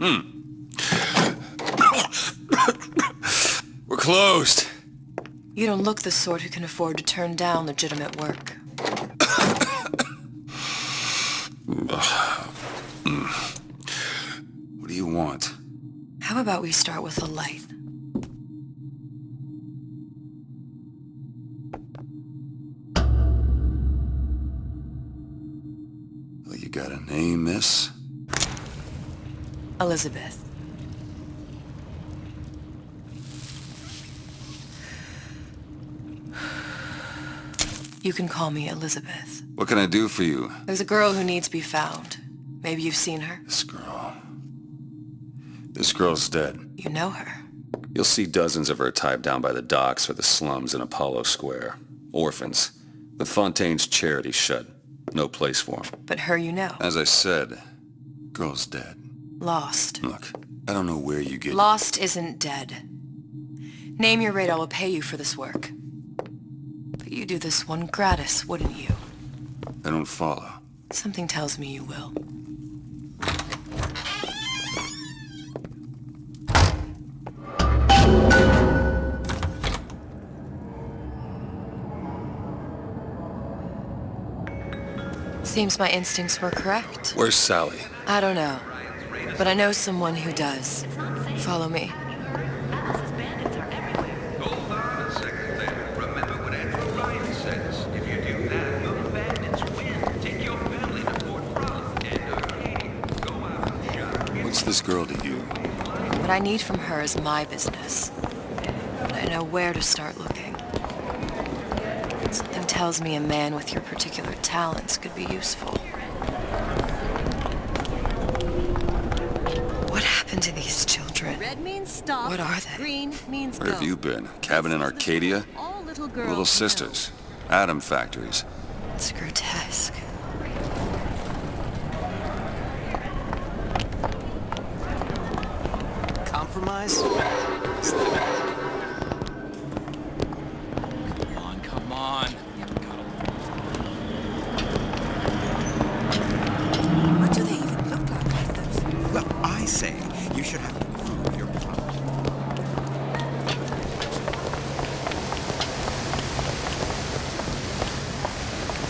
Hmm. We're closed. You don't look the sort who can afford to turn down legitimate work. what do you want? How about we start with a light? Well, you got a name, miss? Elizabeth. You can call me Elizabeth. What can I do for you? There's a girl who needs to be found. Maybe you've seen her. This girl. This girl's dead. You know her. You'll see dozens of her tied down by the docks or the slums in Apollo Square. Orphans. The Fontaine's charity shut. No place for them. But her you know. As I said, girl's dead. Lost. Look, I don't know where you get... Lost isn't dead. Name your rate, I will pay you for this work. But you do this one gratis, wouldn't you? I don't follow. Something tells me you will. Seems my instincts were correct. Where's Sally? I don't know, but I know someone who does. Follow me. Hold on a second there. Remember what Andrew Ryan says. If you do that, the bandits win. Take your family to Fort Frolic. And okay, go out and shop. What's this girl to you? What I need from her is my business. But I know where to start looking. Something tells me a man with your particular talents could be useful. Red means stop. What are they? Green means Where go. have you been? Cabin in Arcadia? All little girls Little know. sisters. ADAM factories. It's grotesque. Compromise?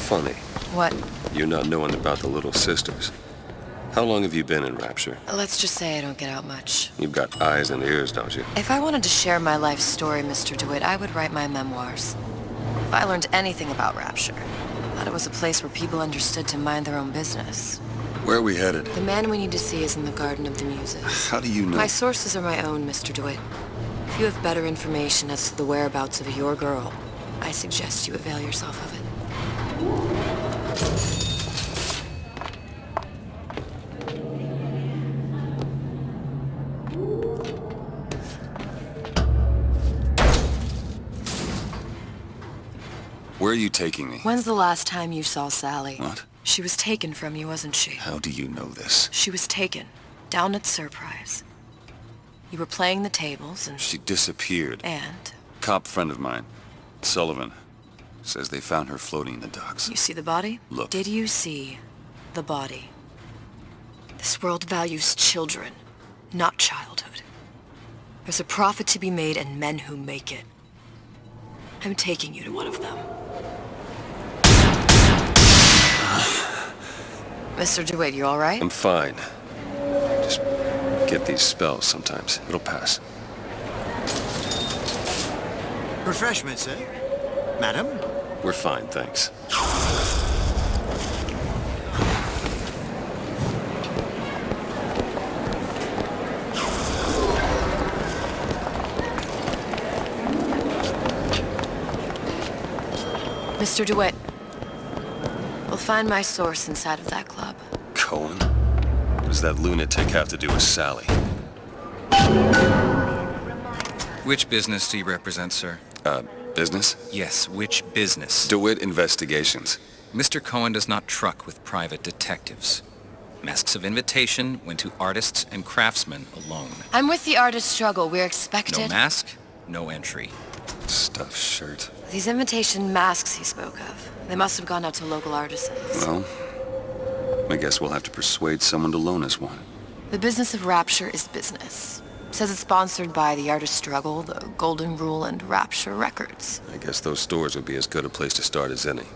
Funny. What? You're not knowing about the Little Sisters. How long have you been in Rapture? Let's just say I don't get out much. You've got eyes and ears, don't you? If I wanted to share my life story, Mr. DeWitt, I would write my memoirs. If I learned anything about Rapture, I thought it was a place where people understood to mind their own business. Where are we headed? The man we need to see is in the Garden of the Muses. How do you know? My sources are my own, Mr. DeWitt. If you have better information as to the whereabouts of your girl, I suggest you avail yourself of it. Where are you taking me? When's the last time you saw Sally? What? She was taken from you, wasn't she? How do you know this? She was taken, down at Surprise. You were playing the tables and... She disappeared. And? Cop friend of mine, Sullivan, says they found her floating in the docks. You see the body? Look. Did you see the body? This world values children, not childhood. There's a profit to be made and men who make it. I'm taking you to one of them. Mr. DeWitt, you all right? I'm fine. Just get these spells sometimes. It'll pass. Refreshments, sir. Madam? We're fine, thanks. Mr. DeWitt, we'll find my source inside of that club. Cohen? What does that lunatic have to do with Sally? Which business do you represent, sir? Uh, business? Yes, which business? DeWitt Investigations. Mr. Cohen does not truck with private detectives. Masks of invitation went to artists and craftsmen alone. I'm with the artist struggle. We're expected... No mask, no entry. Stuffed shirt. These invitation masks he spoke of. They must have gone out to local artisans. Well, I guess we'll have to persuade someone to loan us one. The business of rapture is business. Says it's sponsored by the Artist Struggle, the Golden Rule, and Rapture Records. I guess those stores would be as good a place to start as any.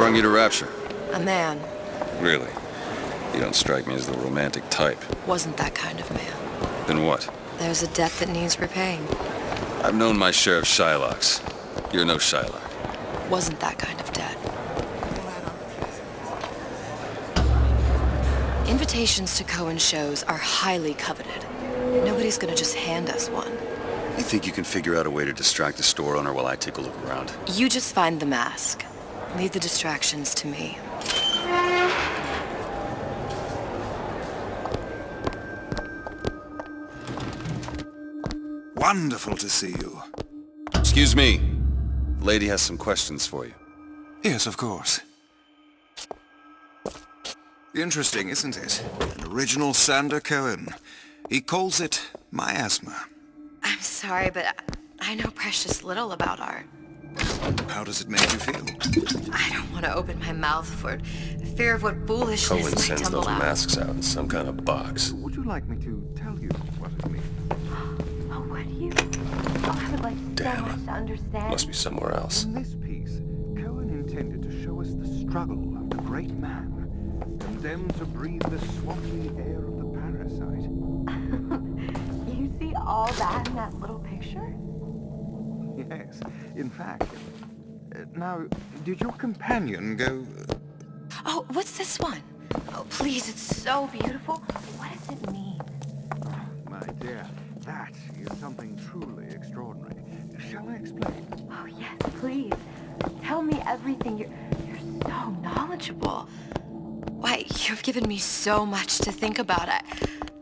Brung you to Rapture. A man Really? You don't strike me as the romantic type. wasn't that kind of man. Then what? There's a debt that needs repaying. I've known my share of Shylocks. You're no Shylock. Wasn't that kind of debt. Invitations to Cohen shows are highly coveted. Nobody's gonna just hand us one. You think you can figure out a way to distract the store owner while I take a look around? You just find the mask. Leave the distractions to me. Wonderful to see you. Excuse me. Lady has some questions for you. Yes, of course. Interesting, isn't it? An original Sander Cohen. He calls it miasma. I'm sorry, but I I know precious little about art. How does it make you feel? I don't want to open my mouth for fear of what foolishness Cohen might sends those out. masks out in some kind of box. Would you like me to tell you what it means? Oh, what do you? Oh, I would like so Damn. much to understand. Must be somewhere else. In this piece, Cohen intended to show us the struggle of the great man, condemned to breathe the swampy air of the parasite. You see all that in that little picture? Yes, in fact. uh, Now, did your companion go... Oh, what's this one? Oh, please, it's so beautiful. What does it mean? My dear, that is something truly extraordinary. Shall I explain? Oh, yes, please. Tell me everything. You're, you're so knowledgeable. Why, you've given me so much to think about. I,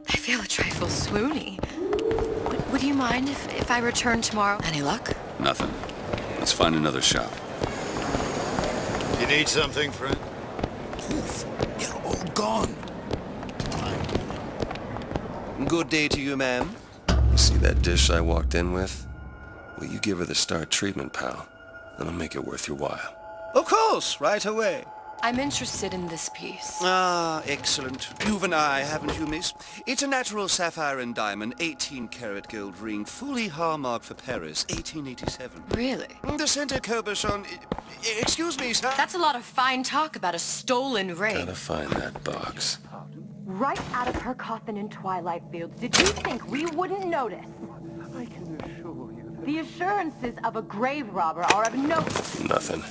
I feel a trifle swoony. Would, would you mind if, if I return tomorrow? Any luck? Nothing. Let's find another shop. You need something, friend? Poof. You're all gone. Good day to you, ma'am. You see that dish I walked in with? Well, you give her the star treatment, pal. That'll make it worth your while. Of course, right away. I'm interested in this piece. Ah, excellent. You've an eye, haven't you, miss? It's a natural sapphire and diamond, 18-karat gold ring, fully hallmarked for Paris, 1887. Really? The center cabochon... Excuse me, sir. That's a lot of fine talk about a stolen ring. Gotta find that box. Right out of her coffin in Twilight Fields, did you think we wouldn't notice? I can assure you that... The assurances of a grave robber are of no... Nothing.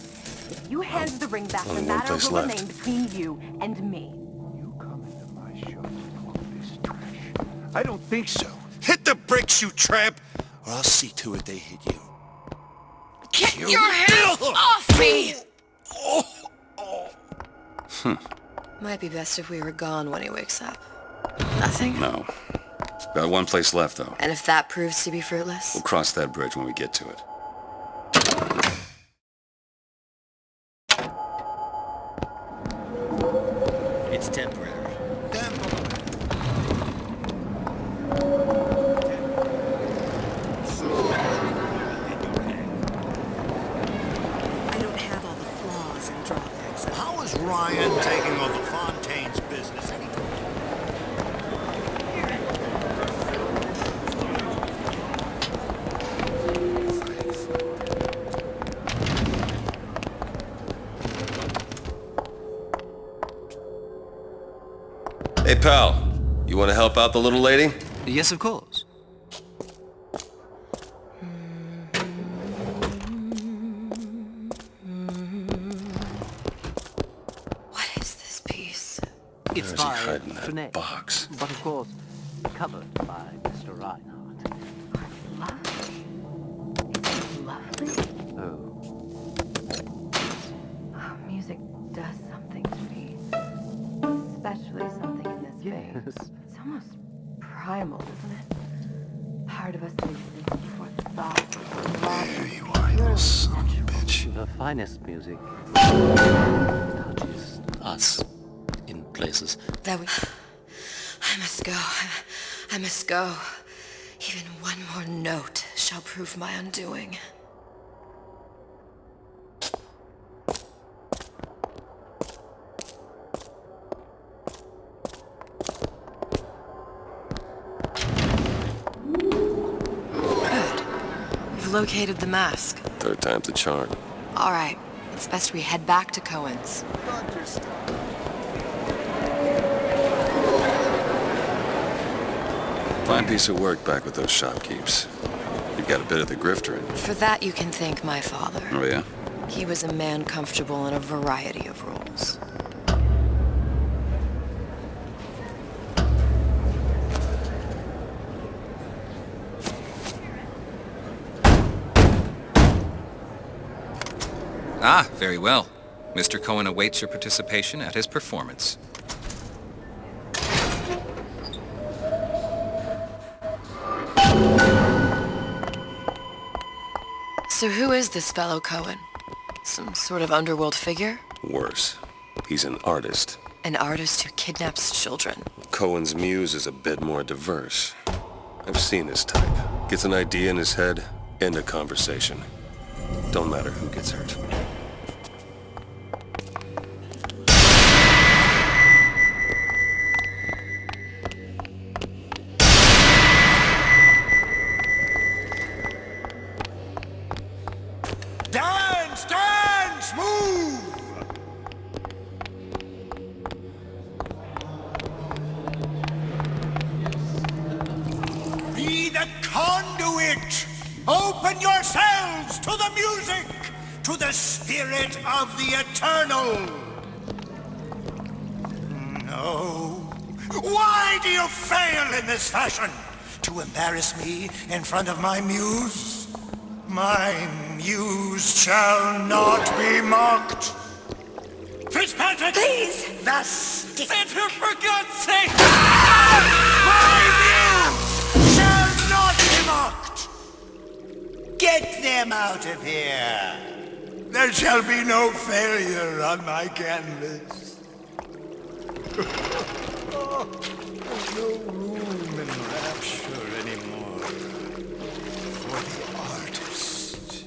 If you hand the ring back, the Only one matter place will left. remain between you and me. You come into my shop with all this trash. I don't think so. Hit the bricks, you tramp, or I'll see to it they hit you. Get your hands off me! Hmm. Might be best if we were gone when he wakes up. Nothing? No. Got one place left, though. And if that proves to be fruitless? We'll cross that bridge when we get to it. Pal. You want to help out the little lady? Yes, of course. What is this piece? It's Where's he by hiding that box? but of course covered by finest music touches us in places. That we... I must go. I, I must go. Even one more note shall prove my undoing. Good. We've located the mask. Third time's the charm. All right. It's best we head back to Cohen's. Fine piece of work back with those shopkeepers. You've got a bit of the grifter in you. For that, you can thank my father. Oh, yeah? He was a man comfortable in a variety of roles. Ah, very well. Mr. Cohen awaits your participation at his performance. So who is this fellow Cohen? Some sort of underworld figure? Worse. He's an artist. An artist who kidnaps children. Cohen's muse is a bit more diverse. I've seen this type. Gets an idea in his head, end a conversation. Don't matter who gets hurt. Conduit! Open yourselves to the music, to the spirit of the eternal! No. Why do you fail in this fashion? To embarrass me in front of my muse? My muse shall not be mocked. Fitzpatrick! Please! Thus, Fitzpatrick, for God's sake! Ah! My Get them out of here! There shall be no failure on my canvas. There's no room in rapture anymore for the artist.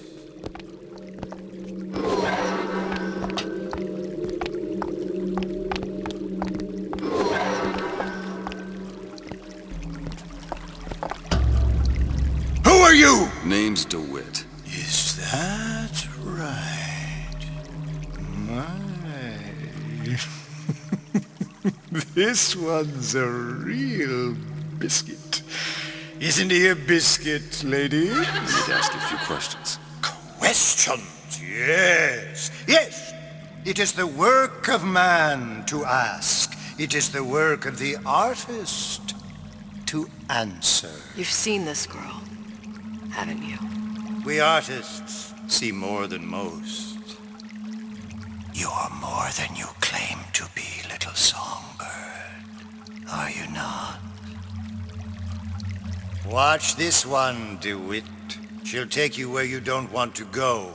This one's a real biscuit. Isn't he a biscuit, ladies? Need to ask you a few questions. Questions, yes. Yes. It is the work of man to ask. It is the work of the artist to answer. You've seen this girl, haven't you? We artists see more than most. You're more than you claim to be, little songbird. Are you not? Watch this one, DeWitt. She'll take you where you don't want to go.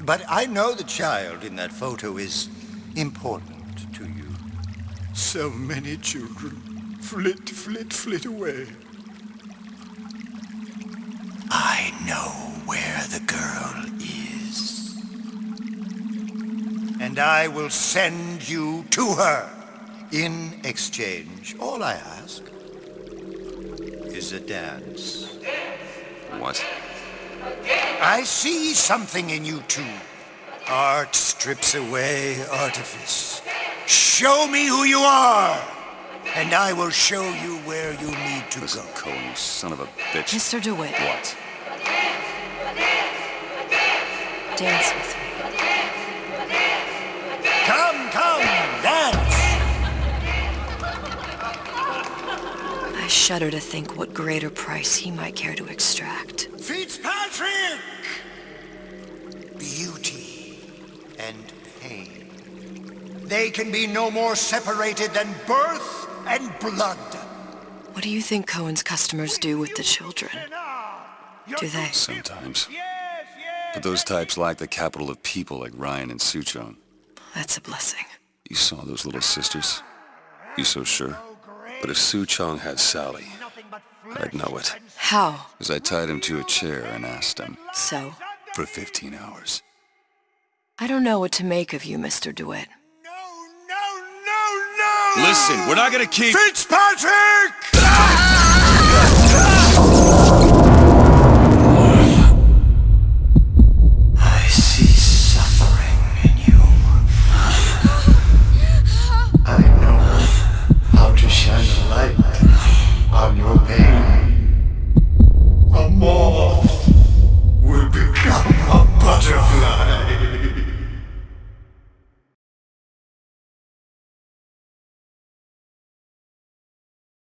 But I know the child in that photo is important to you. So many children flit, flit, flit away. I know where the girl is. And I will send you to her. In exchange, all I ask is a dance. What? I see something in you two. Art strips away artifice. Show me who you are, and I will show you where you need to Listen, go. Cohen, you son of a bitch. Mr. DeWitt, What? dance with me. Shudder to think what greater price he might care to extract. Fitzpatrick! Beauty and pain. They can be no more separated than birth and blood. What do you think Cohen's customers do with the children? Do they? Sometimes. But those types lack the capital of people like Ryan and Suchong. That's a blessing. You saw those little sisters? You so sure? But if Suchong had Sally, I'd know it. How? As I tied him to a chair and asked him. So? For 15 hours. I don't know what to make of you, Mr. DeWitt. No, no, no, no! Listen, we're not gonna keep... Fitzpatrick!